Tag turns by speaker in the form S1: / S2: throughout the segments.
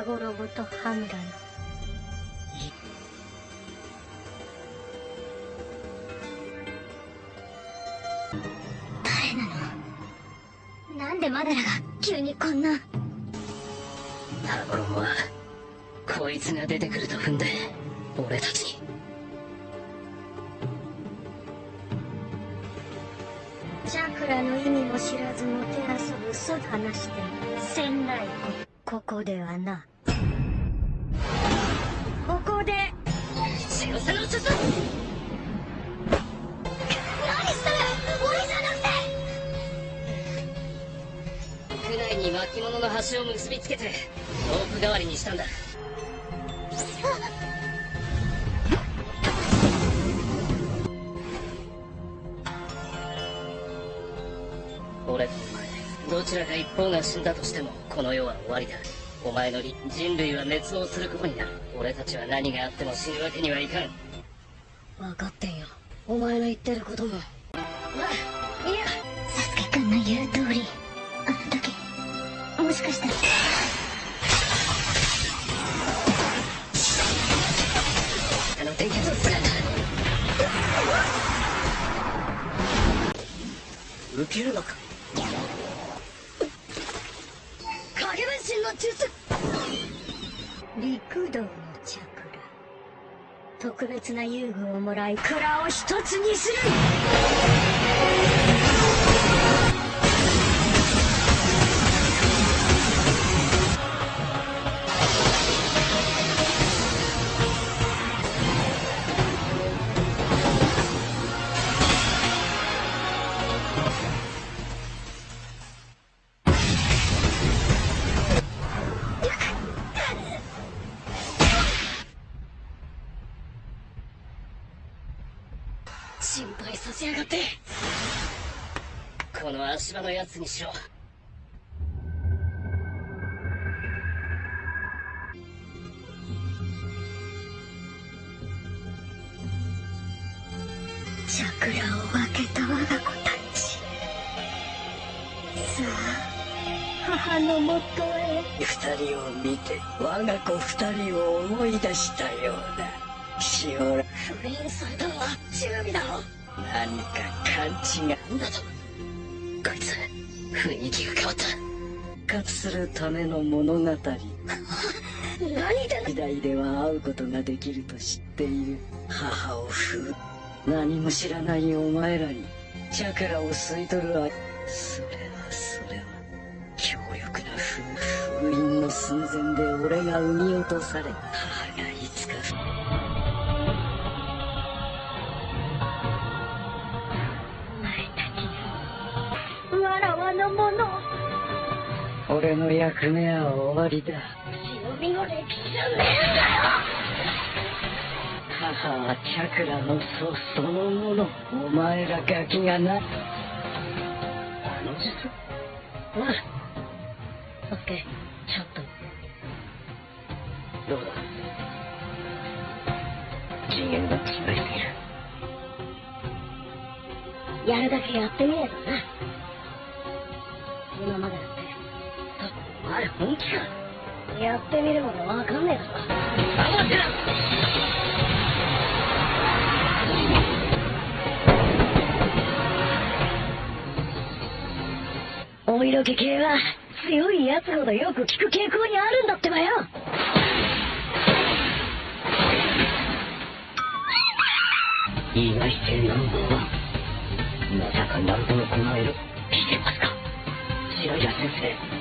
S1: タゴロボとハムラの
S2: 誰なの？なんでマダラが急にこんな？
S3: タゴロボはこいつが出てくると踏んで俺たち。に
S1: チャクラの意味も知らずもてあそぶ嘘話してせんないここではな
S3: 巻物の端を結びつけてロープ代わりにしたんだ。俺とお前どちらか一方が死んだとしてもこの世は終わりだ。お前のり人類は滅亡することになる。俺たちは何があっても死ぬわけにはいかん。分かってんよ。お前の言ってることもまあいいや。
S2: サスケくんの言う通り。あの時もしかしたら
S3: あの伝説を使った受けるのか。影分身の術。
S1: 陸道のチャクラ特別な遊具をもらい蔵を一つにする。
S3: 心配させやがって。この足場のやつにしろ。
S1: チャクラを分けた我が子たち。さあ母のもとへ。
S4: 二人を見て我が子二人を思い出したようだシオラ
S3: 封印されたのはチューミだろ
S4: 何か勘違い
S3: なんだとこいつ雰囲気が変わった。
S4: 復活するための物語。
S3: 何で
S4: 時代では会うことができると知っている。母を封。何も知らないお前らに。チャクラを吸い取る愛。それはそれは強力な封封印の寸前で俺が産み落とされ母
S1: のもの。
S4: 俺の役目は終わりだ。
S1: 忍びの歴史じゃねえんだよ
S4: 母はチャクラの祖そのもの。お前らガキがな
S3: あの術おいサスケちょっと。どうだ。次元が違いすぎる。
S1: やるだけやってみればな
S3: 本気か
S1: やってみるまでわかんねえだろ
S3: 黙ってな
S1: お色気系は強い奴ほどよく効く傾向にあるんだってばよ。
S4: 意外性ナンバーワンまさか謎のこの色聞いてますか。白井先生。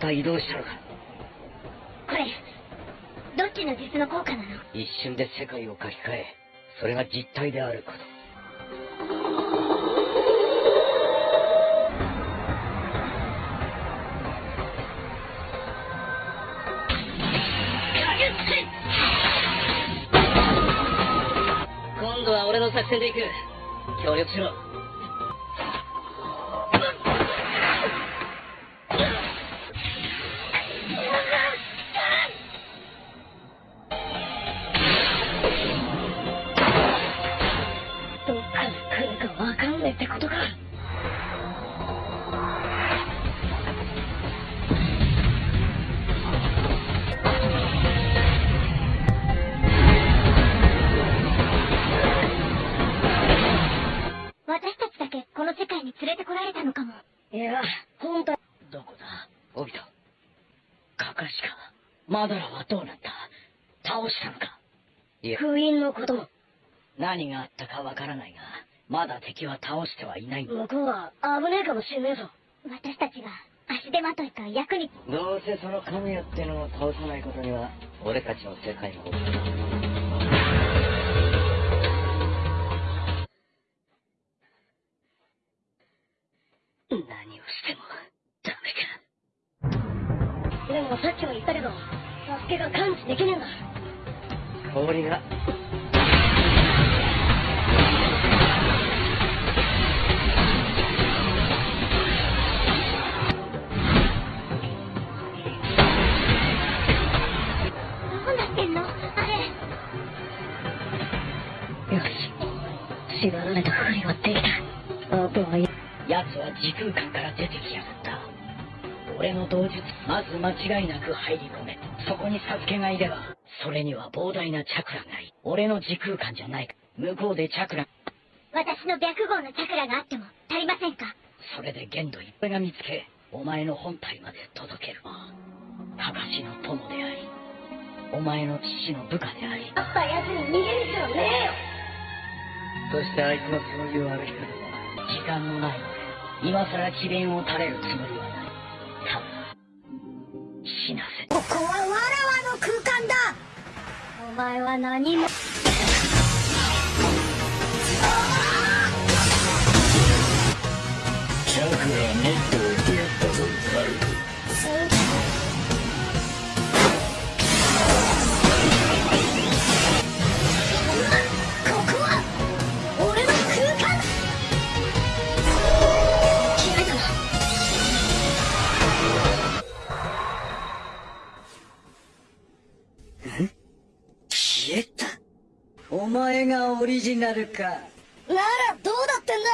S4: た移動したのか。
S1: これどっちの実の効果なの？
S4: 一瞬で世界を書き換えそれが実体であること。
S3: 今度は俺の作戦で行く。協力しろ
S5: いや、本当どこだ？オビト。カカシか。マドラはどうなった？倒したのか？いや、封印のことも。何があったかわからないが、まだ敵は倒してはいない。向こうは危ねえかもしんねえぞ。
S2: 私たちが足手まといか役に、
S5: どうせその神谷ってのを倒さないことには、俺たちの世界も。でもさっきも言ったけど、サスケが感知できねえんだ。氷が。
S2: どうなってんの？あれ。
S5: よし。縛られたふりはできた。あとは、奴は時空間から出てきやがった。俺の同術、まず間違いなく入り込め。そこにサスケがいれば、それには膨大なチャクラがいい。俺の時空間じゃないか。向こうでチャクラ、
S2: 私の白号のチャクラがあっても足りませんか？
S5: それで限度いっぱいが見つけ、お前の本体まで届ける。カカシの友であり、お前の父の部下であり。あった奴に逃げる必要ねえよそしてあいつのそういう悪いことは、時間のないので、今さら詭弁を垂れるつもりは死なせ。
S1: ここはわらわの空間だお前は何も
S5: ジナルか。
S1: ならどうだってんだ？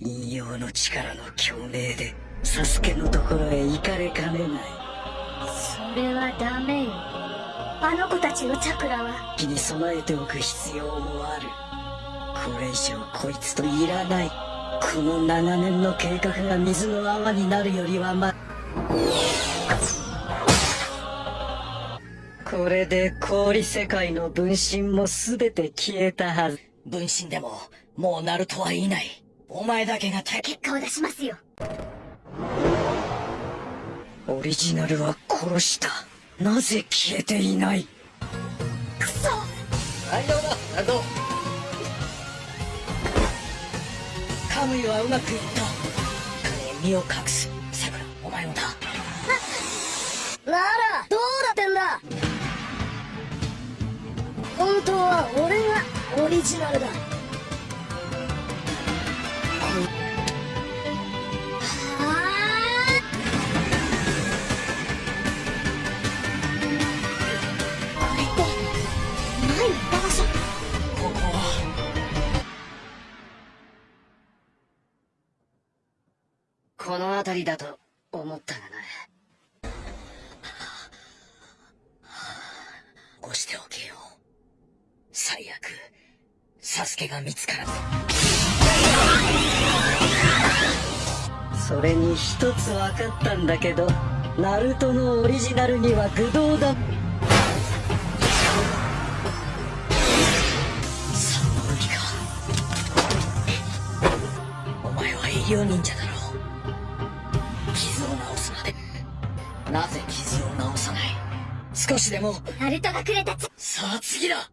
S5: 引用の力の共鳴で、サスケのところへ行かれかねない。
S1: それはダメよあの子たちのチャクラは
S5: 気に備えておく必要もある。これ以上こいつといらない。この長年の計画が水の泡になるよりはま、これで氷世界の分身も全て消えたはず。分身でも、もうナルトはいない。お前だけが敵。
S2: 結果を出しますよ
S5: オリジナルは殺した。なぜ消えていない
S2: クソ
S5: 大丈夫だ、ナルト。カムイはうまくいった。身を隠す。さくら、お前もだ。
S1: ならどうだってんだ本当は俺がオリジナルだ。
S2: こ、
S3: の辺りだと思ったがな。
S5: 起こしておけよ。最悪、サスケが見つからず。それに一つ分かったんだけど、ナルトのオリジナルには愚道だ。サンボルギか。お前は医療忍者だろう。傷を治すまで。なぜ傷を治さない？少しでも、
S2: ナルトがくれたつ
S5: さあ次だ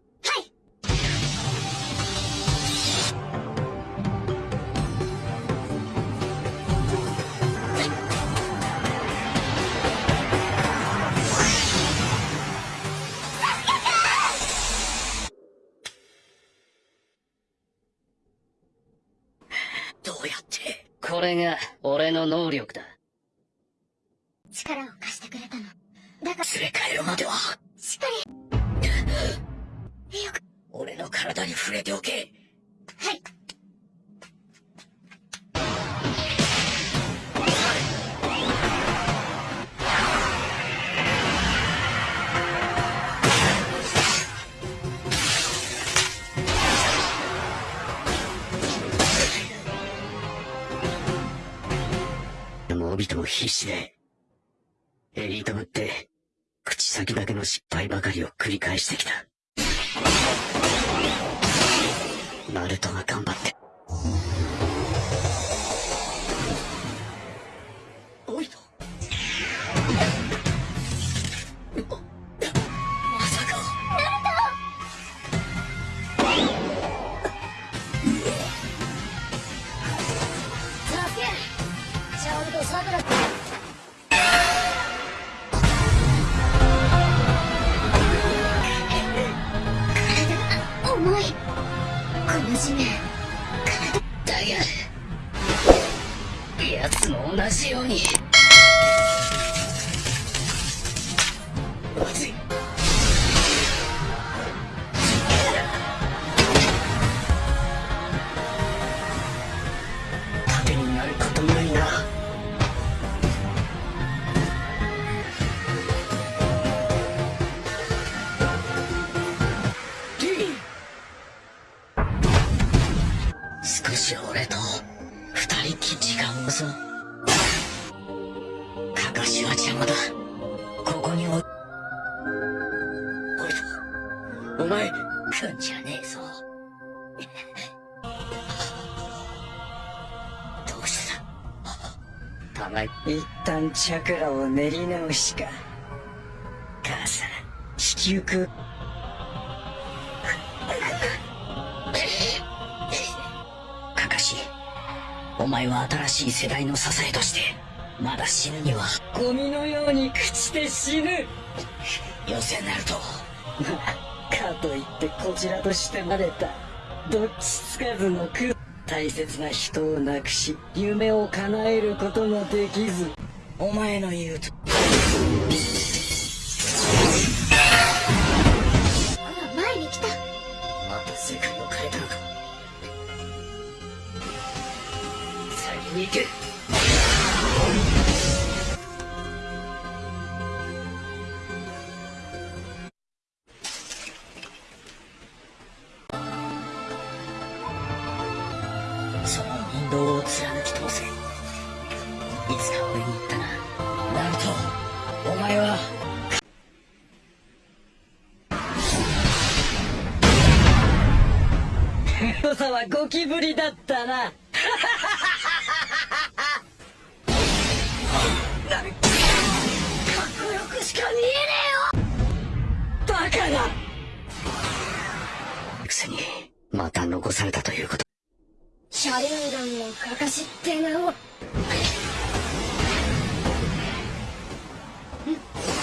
S5: うやって。
S3: これが俺の能力だ。
S2: 力を貸してくれたの。だから。
S5: 連れ帰るまでは、
S2: しっかり。よく
S5: 俺の体に触れておけ
S4: オビトも必死で。エリートぶって、口先だけの失敗ばかりを繰り返してきた。ナルトが頑張って。
S2: 体が重いこの地面
S3: だが、奴も同じように。
S4: 旦チャクラを練り直しか。母さん、引き受く。かかし、お前は新しい世代の支えとして、まだ死ぬには、ゴミのように朽ちて死ぬよせなると。かといってこちらとしてまれた。どっちつかずの苦。大切な人を亡くし、夢を叶えることもできず、お前の言うと。
S2: あ前に来た
S4: また世界を変えたのか。先に行けはゴキブリだったな。かっこよくしか見えねえよ。バカだ。くせに、また残されたということ。
S2: シャリンガンのかかしって名を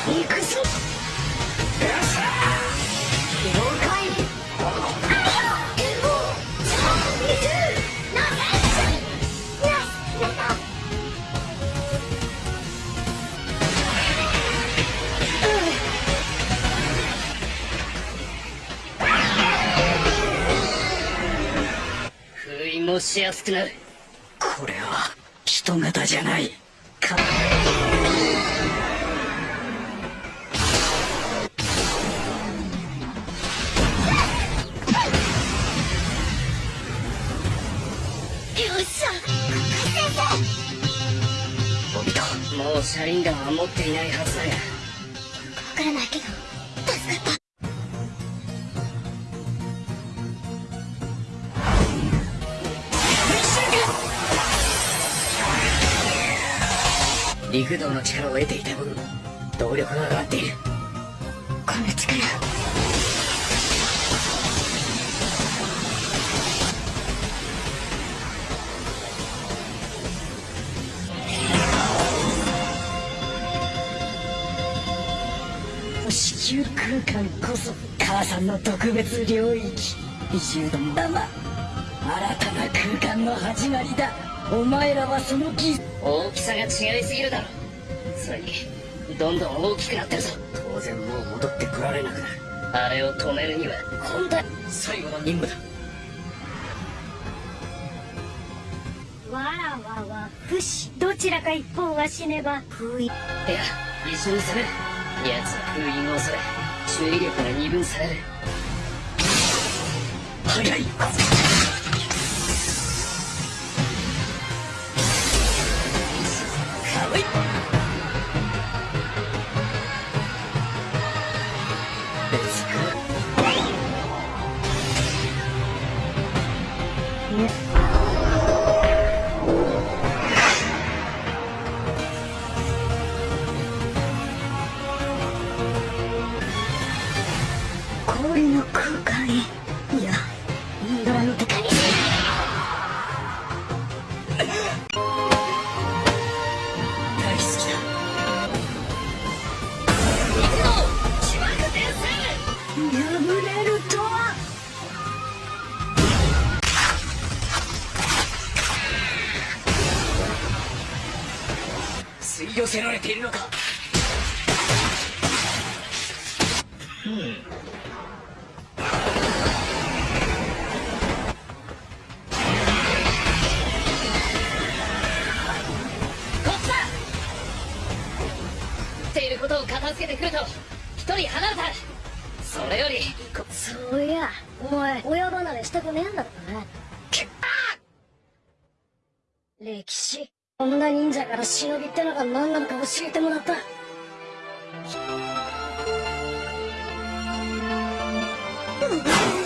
S4: 行くぞ
S3: しやすくなる。
S4: これは、人型じゃない。か
S3: もう車輪ガンは持っていないはずだが。
S2: わからないけど助かった
S4: 陸道の力を得ていた分、動力が上がっている。
S2: この力。
S4: 地球空間こそ母さんの特別領域。移住のまま新たな空間の始まりだ。お前らはその技
S3: 大きさが違いすぎるだろ。それに、どんどん大きくなってるぞ。
S4: 当然もう戻ってこられなくなる
S3: あれを止めるには、
S4: 本当最後の任務だ
S1: わらわは不死どちらか一方が死ねば封印
S3: いや、一緒に攻める。奴は封印を恐れ、注意力が二分される。
S4: 早い
S3: か
S4: 別る
S3: ことを片付けてくると一人離れた。それより
S1: そういや。お前親離れしたくねえんだった。な歴史。女忍者から忍びってのが何なのか教えてもらった。
S2: う